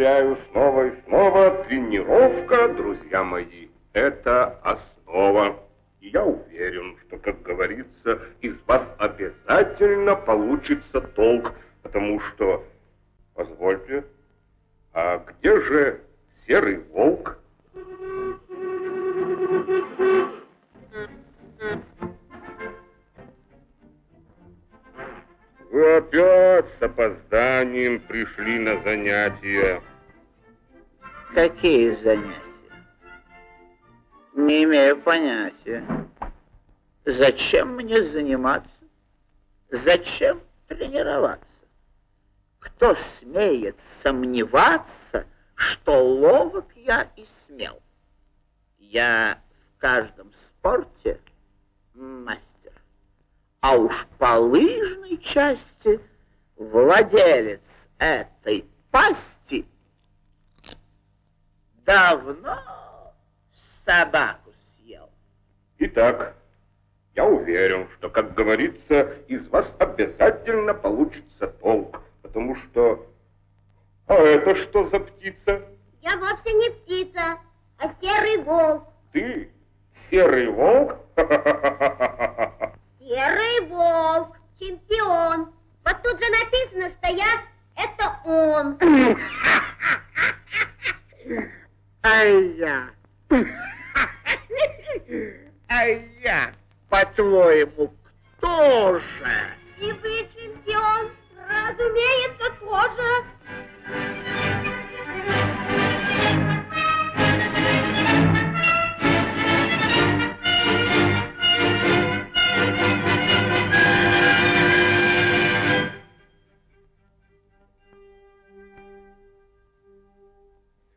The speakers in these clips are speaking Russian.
повторяю снова и снова, тренировка, друзья мои, это основа. И я уверен, что, как говорится, из вас обязательно получится толк, потому что, позвольте, а где же серый волк? Вы опять с опозданием пришли на занятия. Какие занятия? Не имею понятия. Зачем мне заниматься? Зачем тренироваться? Кто смеет сомневаться, что ловок я и смел? Я в каждом спорте мастер а уж по лыжной части владелец этой пасти давно собаку съел. Итак, я уверен, что, как говорится, из вас обязательно получится толк, потому что... А это что за птица? Я вовсе не птица, а серый волк. Ты серый волк? Серый волк, чемпион. Вот тут же написано, что я это он. А я... А я, по-твоему, кто же? И вы чемпион, разумеется, тоже.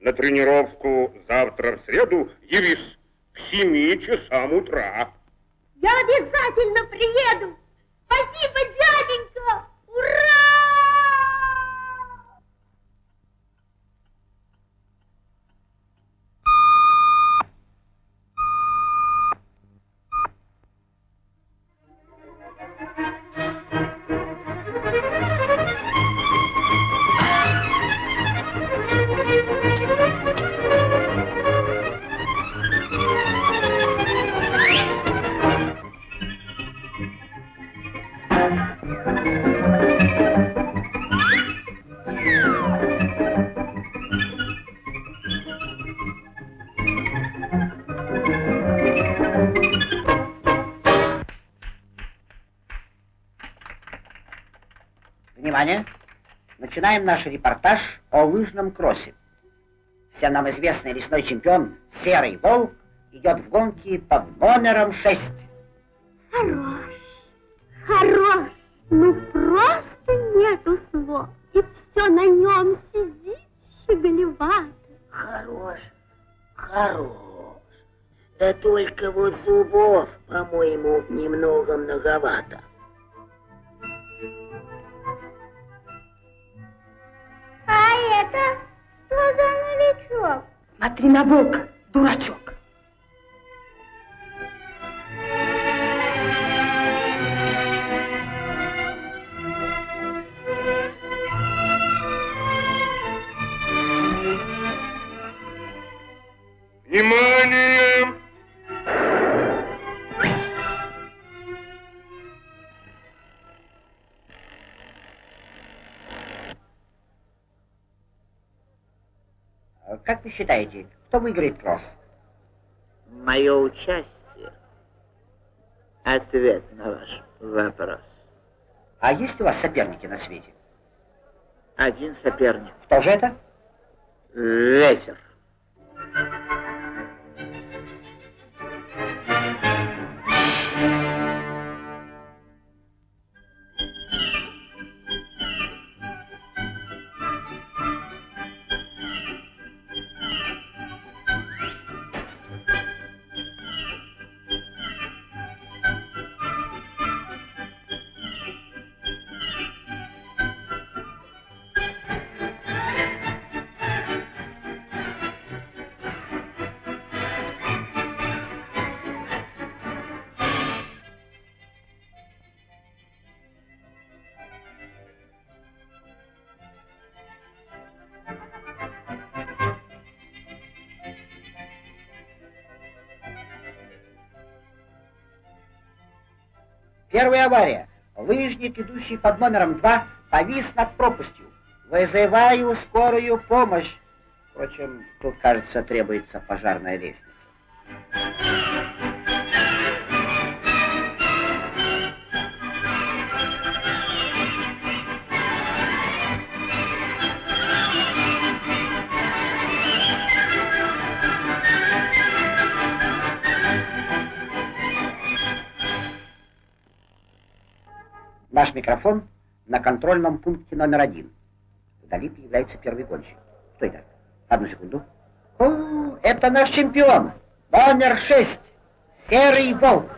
на тренировку завтра в среду явись к семи часам утра. Я обязательно приеду. Спасибо, дяденька. Ура! Внимание! Начинаем наш репортаж о лыжном кроссе. Всем нам известный лесной чемпион Серый Волк идет в гонке под номером 6. Хорош, хорош, ну просто нету слов. И все на нем сидит щеголевато. Хорош, хорош. Да только вот зубов, по-моему, немного многовато. А это что за новичок? Смотри на волка, дурачок. Как вы считаете, кто выиграет кросс? Мое участие. Ответ на ваш вопрос. А есть у вас соперники на свете? Один соперник. Кто же это? Ветер. Первая авария. Лыжник, идущий под номером два, повис над пропастью. Вызываю скорую помощь. Впрочем, тут, кажется, требуется пожарная лестница. Наш микрофон на контрольном пункте номер один. Вдали появляется первый гонщик. Что это? Одну секунду. О, это наш чемпион. Номер шесть. Серый волк.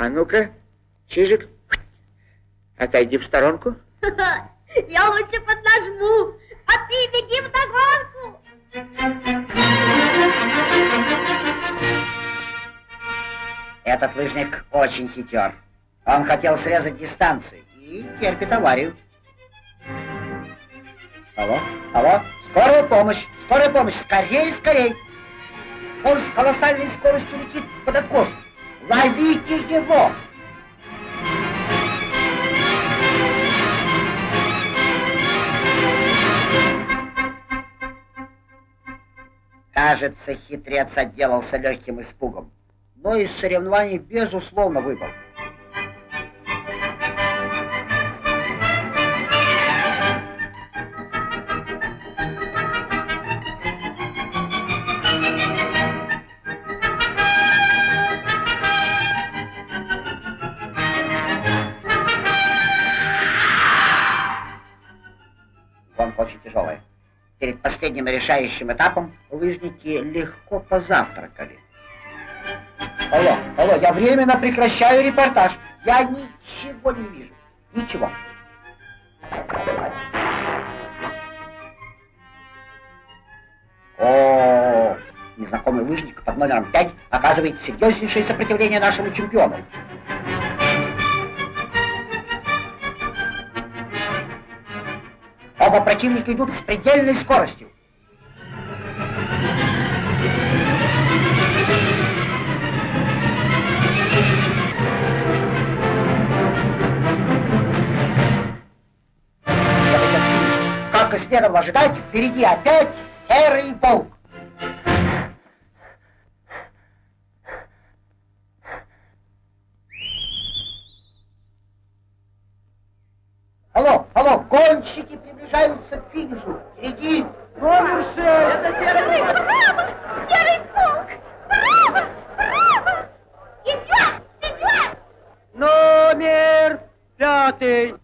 А ну-ка, Чижик, отойди в сторонку. Я лучше поднажму, а ты беги вдогонку. Этот лыжник очень хитер. Он хотел срезать дистанцию и терпит аварию. Алло, алло, скорая помощь, скорая помощь, скорей, скорей. Он с колоссальной скоростью летит под откос. Ловите его! Кажется, хитрец отделался легким испугом, но из соревнований безусловно выбыл. Последним решающим этапом лыжники легко позавтракали. Алло, алло, я временно прекращаю репортаж. Я ничего не вижу. Ничего. О, незнакомый лыжник под номером 5 оказывает серьезнейшее сопротивление нашему чемпиону. Оба противника идут с предельной скоростью. Как и следовало ожидать, впереди опять серый волк. Алло, гонщики приближаются к финишу. Впереди номер шесть. Это серый волк. Браво! Серый волк! Браво! Браво! Идет! Идет! Номер пятый.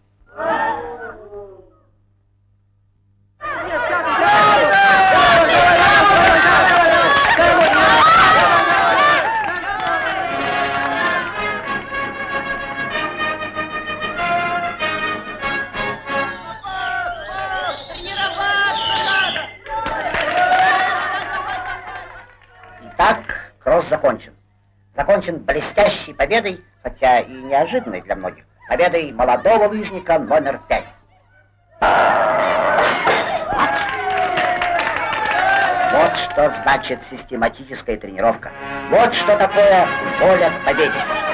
Закончен. Закончен блестящей победой, хотя и неожиданной для многих, победой молодого лыжника номер пять. Вот что значит систематическая тренировка. Вот что такое воля к победе.